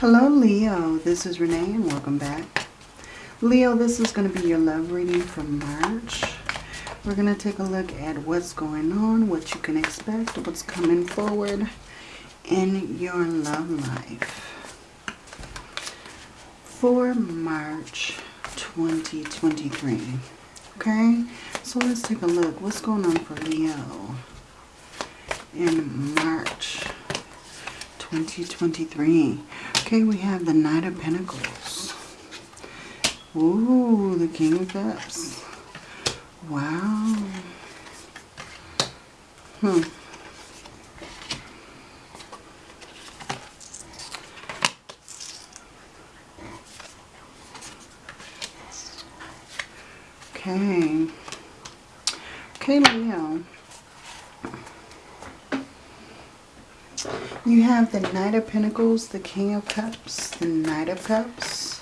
Hello Leo, this is Renee and welcome back. Leo, this is going to be your love reading for March. We're going to take a look at what's going on, what you can expect, what's coming forward in your love life. For March 2023. Okay, so let's take a look. What's going on for Leo in March 2023? Okay, we have the Knight of Pentacles. Ooh, the King of Cups. Wow. Hmm. Okay. Okay, Leo. You have the Knight of Pentacles, the King of Cups, the Knight of Cups,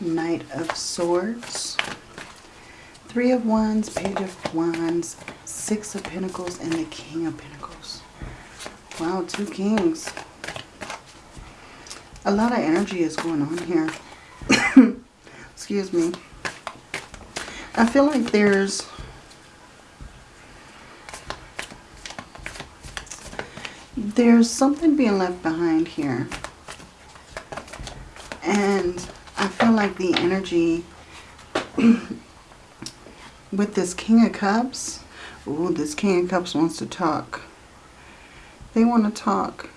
Knight of Swords, Three of Wands, Page of Wands, Six of Pentacles, and the King of Pentacles. Wow, two kings. A lot of energy is going on here. Excuse me. I feel like there's there's something being left behind here. And I feel like the energy with this King of Cups, ooh, this King of Cups wants to talk. They want to talk.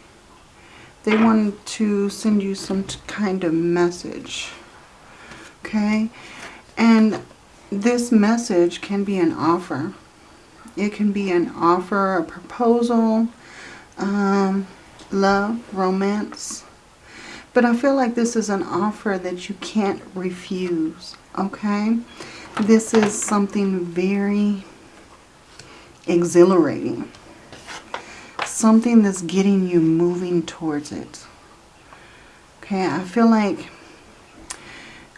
They want to send you some kind of message. Okay? And this message can be an offer. It can be an offer, a proposal, um, love, romance. But I feel like this is an offer that you can't refuse, okay? This is something very exhilarating. Something that's getting you moving towards it. Okay, I feel like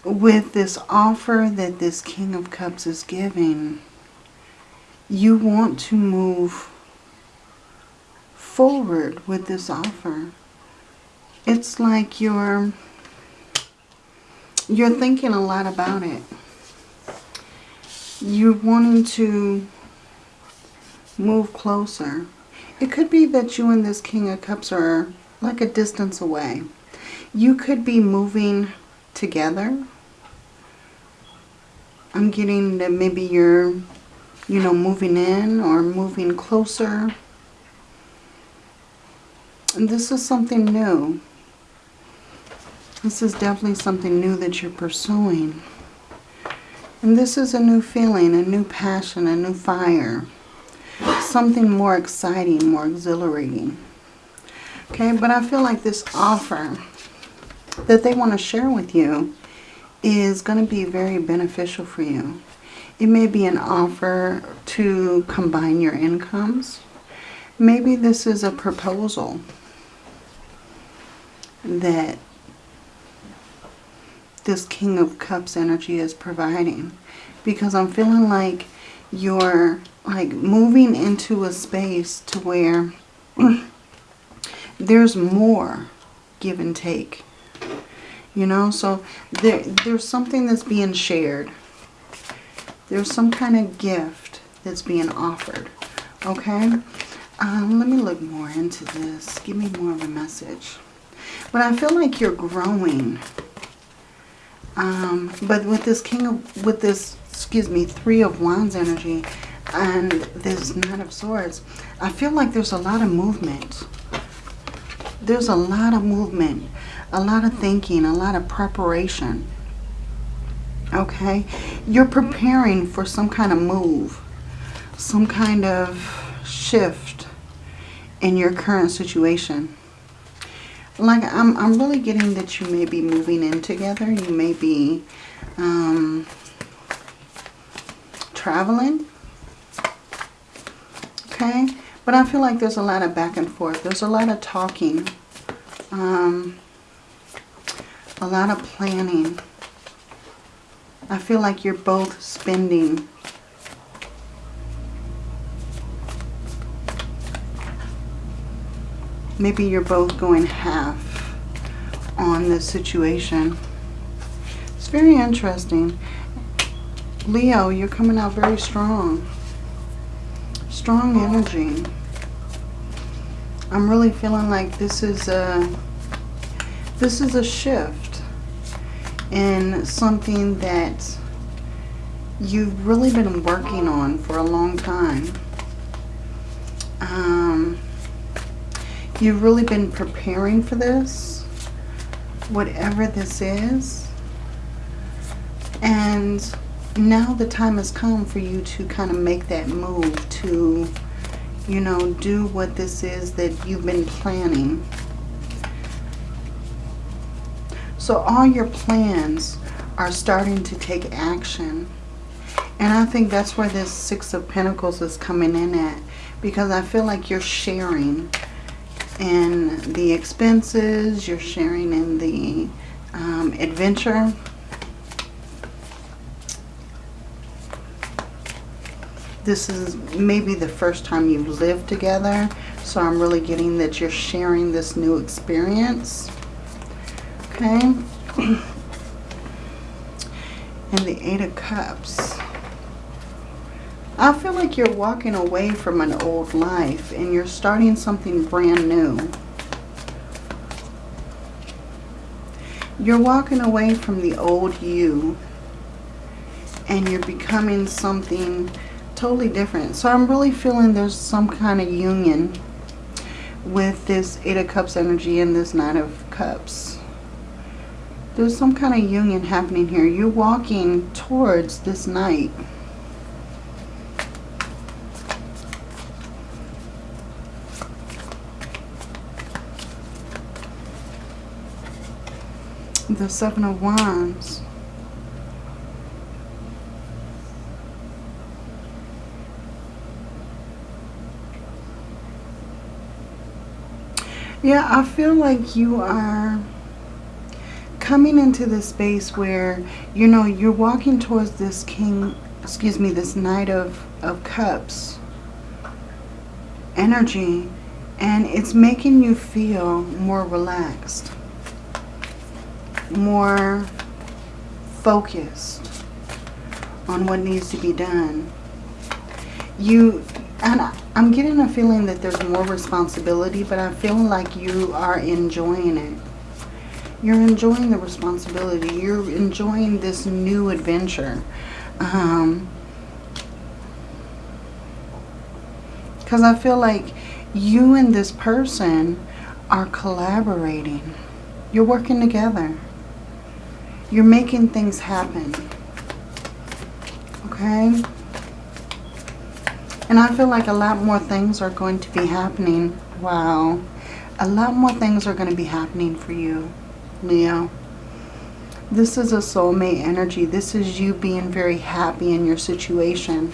with this offer that this King of Cups is giving, you want to move forward with this offer. It's like you're you're thinking a lot about it. You're wanting to move closer. It could be that you and this King of Cups are like a distance away. You could be moving together. I'm getting that maybe you're, you know, moving in or moving closer. This is something new. This is definitely something new that you're pursuing. And this is a new feeling, a new passion, a new fire. Something more exciting, more exhilarating. Okay, but I feel like this offer that they want to share with you is going to be very beneficial for you. It may be an offer to combine your incomes. Maybe this is a proposal that this King of Cups energy is providing. Because I'm feeling like you're like moving into a space to where there's more give and take. You know, so there, there's something that's being shared. There's some kind of gift that's being offered. Okay? Um, let me look more into this. Give me more of a message. But I feel like you're growing. Um, but with this King of, with this, excuse me, Three of Wands energy and this Knight of Swords, I feel like there's a lot of movement. There's a lot of movement, a lot of thinking, a lot of preparation. Okay? You're preparing for some kind of move, some kind of shift in your current situation like I'm, I'm really getting that you may be moving in together. You may be um, traveling. Okay. But I feel like there's a lot of back and forth. There's a lot of talking. Um, a lot of planning. I feel like you're both spending maybe you're both going half on this situation. It's very interesting. Leo, you're coming out very strong. Strong energy. I'm really feeling like this is a this is a shift in something that you've really been working on for a long time. Um, you've really been preparing for this, whatever this is. And now the time has come for you to kind of make that move to, you know, do what this is that you've been planning. So all your plans are starting to take action. And I think that's where this Six of Pentacles is coming in at. Because I feel like you're sharing in the expenses, you're sharing in the um, adventure. This is maybe the first time you've lived together. So I'm really getting that you're sharing this new experience. Okay. and the Eight of Cups. I feel like you're walking away from an old life and you're starting something brand new. You're walking away from the old you and you're becoming something totally different. So I'm really feeling there's some kind of union with this Eight of Cups energy and this Nine of Cups. There's some kind of union happening here. You're walking towards this Knight. The Seven of Wands. Yeah, I feel like you are coming into this space where, you know, you're walking towards this king, excuse me, this Knight of, of Cups energy. And it's making you feel more relaxed more focused on what needs to be done. You, and I'm getting a feeling that there's more responsibility, but I feel like you are enjoying it. You're enjoying the responsibility. You're enjoying this new adventure. Um, because I feel like you and this person are collaborating. You're working together. You're making things happen. Okay? And I feel like a lot more things are going to be happening. Wow. A lot more things are going to be happening for you, Leo. This is a soulmate energy. This is you being very happy in your situation.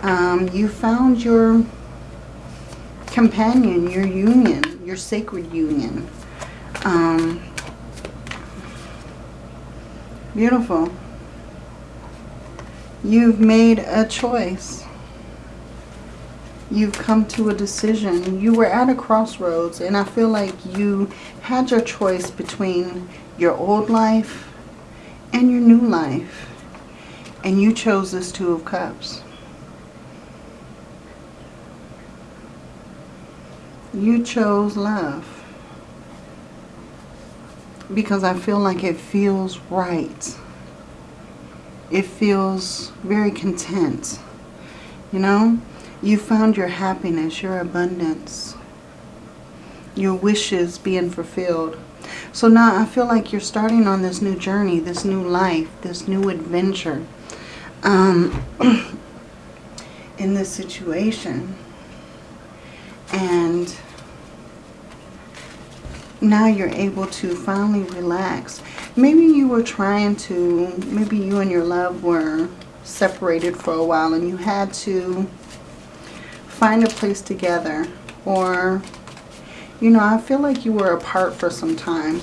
Um, you found your companion, your union, your sacred union. Um, Beautiful. You've made a choice. You've come to a decision. You were at a crossroads and I feel like you had your choice between your old life and your new life. And you chose this Two of Cups. You chose love because I feel like it feels right. It feels very content. You know, you found your happiness, your abundance, your wishes being fulfilled. So now I feel like you're starting on this new journey, this new life, this new adventure um, in this situation. And now you're able to finally relax. Maybe you were trying to, maybe you and your love were separated for a while and you had to find a place together. Or, you know, I feel like you were apart for some time.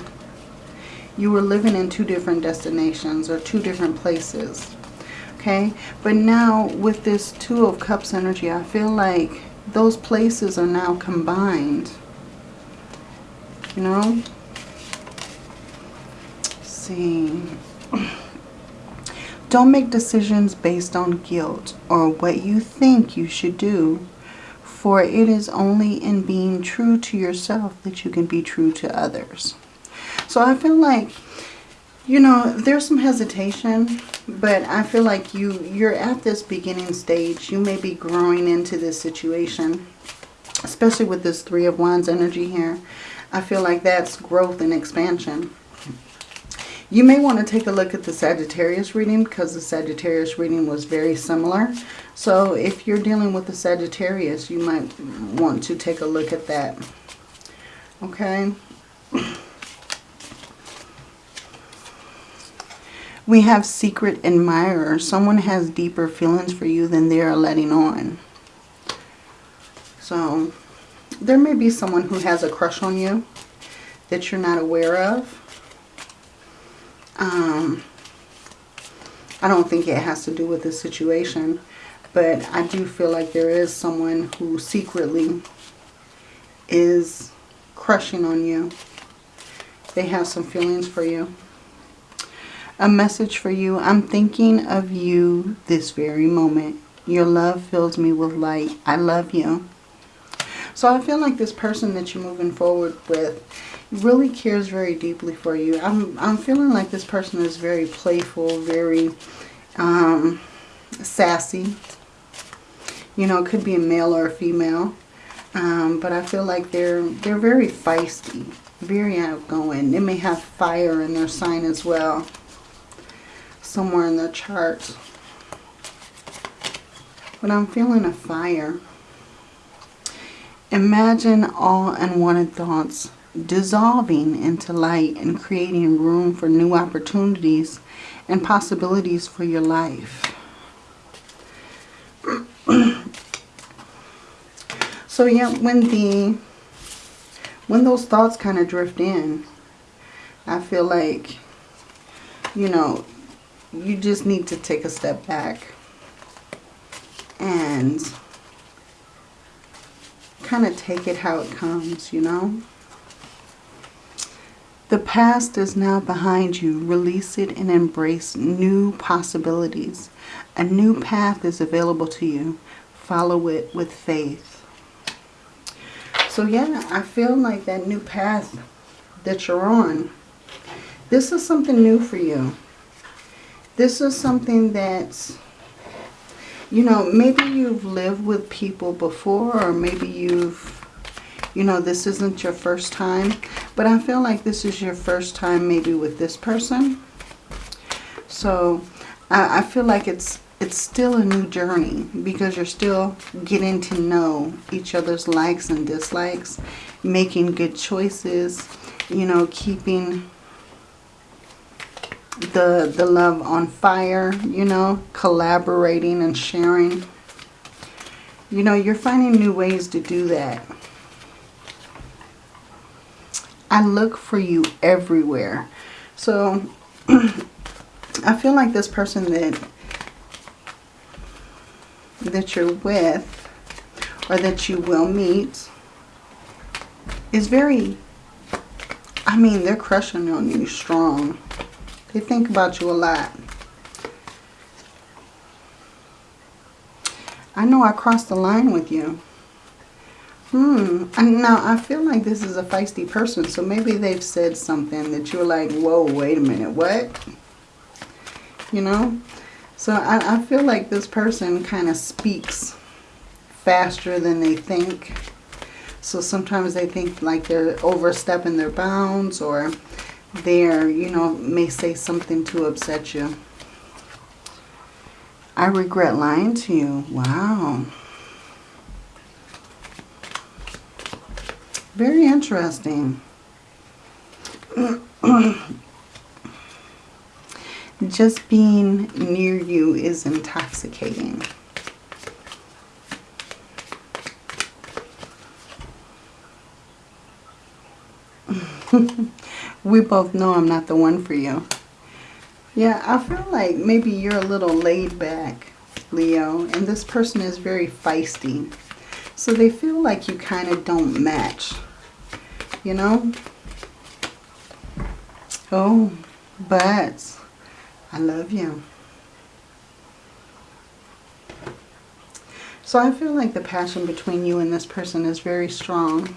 You were living in two different destinations or two different places. Okay, but now with this Two of Cups energy, I feel like those places are now combined you know. see. Don't make decisions based on guilt or what you think you should do. For it is only in being true to yourself that you can be true to others. So I feel like, you know, there's some hesitation, but I feel like you, you're at this beginning stage. You may be growing into this situation, especially with this Three of Wands energy here. I feel like that's growth and expansion. You may want to take a look at the Sagittarius reading because the Sagittarius reading was very similar. So if you're dealing with the Sagittarius, you might want to take a look at that. Okay. We have secret admirer. Someone has deeper feelings for you than they are letting on. So there may be someone who has a crush on you that you're not aware of. Um, I don't think it has to do with the situation, but I do feel like there is someone who secretly is crushing on you. They have some feelings for you. A message for you. I'm thinking of you this very moment. Your love fills me with light. I love you. So I feel like this person that you're moving forward with really cares very deeply for you. I'm, I'm feeling like this person is very playful, very um, sassy. You know, it could be a male or a female. Um, but I feel like they're, they're very feisty, very outgoing. They may have fire in their sign as well, somewhere in their chart. But I'm feeling a fire. Imagine all unwanted thoughts dissolving into light and creating room for new opportunities and possibilities for your life. so yeah, when the when those thoughts kind of drift in, I feel like, you know, you just need to take a step back and kind of take it how it comes, you know. The past is now behind you. Release it and embrace new possibilities. A new path is available to you. Follow it with faith. So yeah, I feel like that new path that you're on, this is something new for you. This is something that's, you know, maybe you've lived with people before or maybe you've you know, this isn't your first time. But I feel like this is your first time maybe with this person. So I, I feel like it's it's still a new journey because you're still getting to know each other's likes and dislikes, making good choices, you know, keeping the the love on fire, you know, collaborating and sharing. You know, you're finding new ways to do that. I look for you everywhere. So I feel like this person that that you're with or that you will meet is very, I mean, they're crushing on you strong. They think about you a lot. I know I crossed the line with you. Hmm. Now I feel like this is a feisty person. So maybe they've said something that you're like, whoa, wait a minute. What? You know? So I, I feel like this person kind of speaks faster than they think. So sometimes they think like they're overstepping their bounds or they're, you know, may say something to upset you. I regret lying to you. Wow. Very interesting. Just being near you is intoxicating. we both know I'm not the one for you. Yeah, I feel like maybe you're a little laid back, Leo, and this person is very feisty. So they feel like you kind of don't match, you know? Oh, But I love you. So I feel like the passion between you and this person is very strong.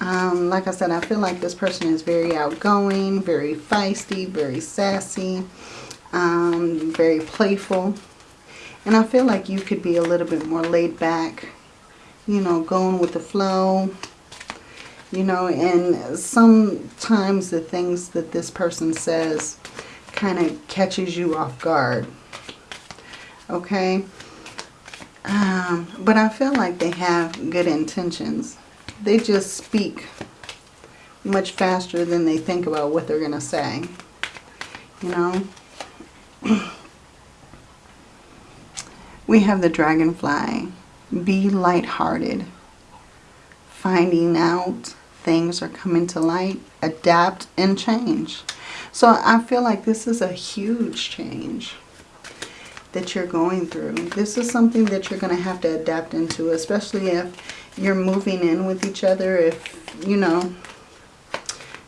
Um, like I said, I feel like this person is very outgoing, very feisty, very sassy, um, very playful. And I feel like you could be a little bit more laid back, you know, going with the flow. You know, and sometimes the things that this person says kind of catches you off guard. Okay? Um, but I feel like they have good intentions. They just speak much faster than they think about what they're going to say. You know? we have the dragonfly. Be lighthearted. Finding out things are coming to light. Adapt and change. So I feel like this is a huge change that you're going through. This is something that you're going to have to adapt into, especially if you're moving in with each other. If, you know,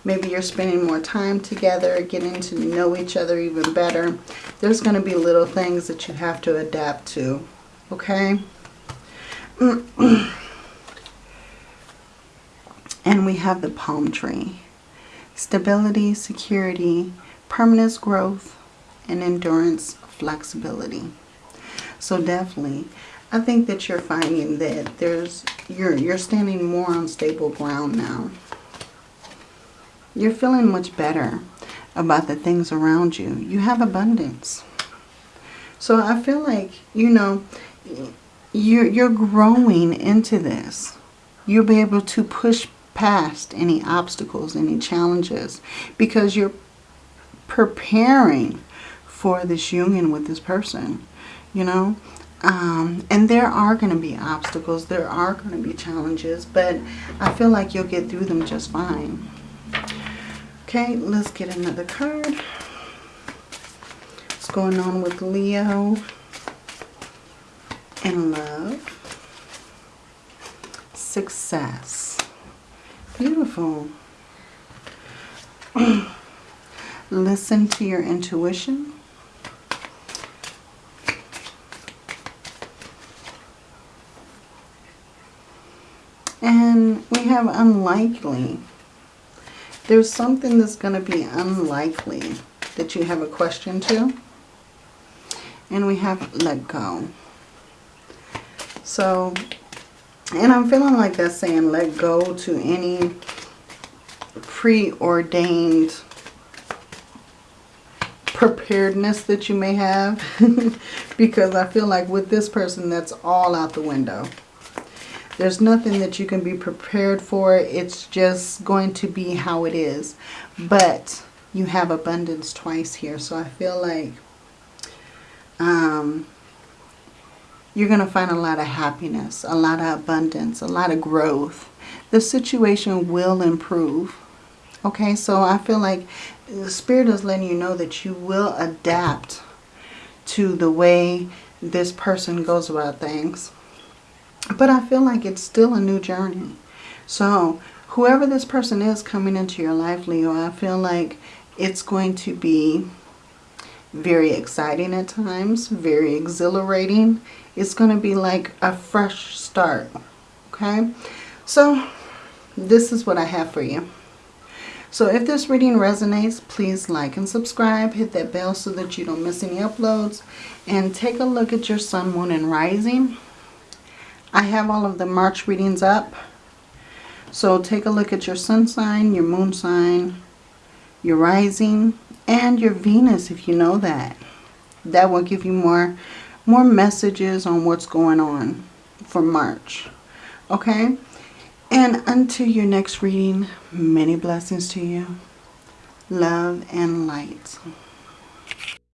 maybe you're spending more time together, getting to know each other even better. There's going to be little things that you have to adapt to. Okay? and we have the palm tree. Stability, security, permanence growth, and endurance flexibility. So definitely, I think that you're finding that there's you're you're standing more on stable ground now. You're feeling much better about the things around you. You have abundance. So I feel like, you know, you're, you're growing into this. You'll be able to push past any obstacles, any challenges, because you're preparing for this union with this person, you know. Um, and there are going to be obstacles. There are going to be challenges. But I feel like you'll get through them just fine. Okay, let's get another card. What's going on with Leo and love? Success. Beautiful. Listen to your intuition. And we have unlikely. There's something that's going to be unlikely that you have a question to. And we have let go. So, and I'm feeling like that's saying let go to any preordained preparedness that you may have. because I feel like with this person, that's all out the window. There's nothing that you can be prepared for. It's just going to be how it is. But you have abundance twice here. So I feel like um, you're going to find a lot of happiness, a lot of abundance, a lot of growth. The situation will improve. Okay, so I feel like the Spirit is letting you know that you will adapt to the way this person goes about things. But I feel like it's still a new journey. So whoever this person is coming into your life, Leo, I feel like it's going to be very exciting at times, very exhilarating. It's going to be like a fresh start. Okay? So this is what I have for you. So if this reading resonates, please like and subscribe. Hit that bell so that you don't miss any uploads. And take a look at your sun, moon, and rising. I have all of the March readings up. So take a look at your sun sign, your moon sign, your rising, and your Venus if you know that. That will give you more, more messages on what's going on for March. Okay? And until your next reading, many blessings to you. Love and light.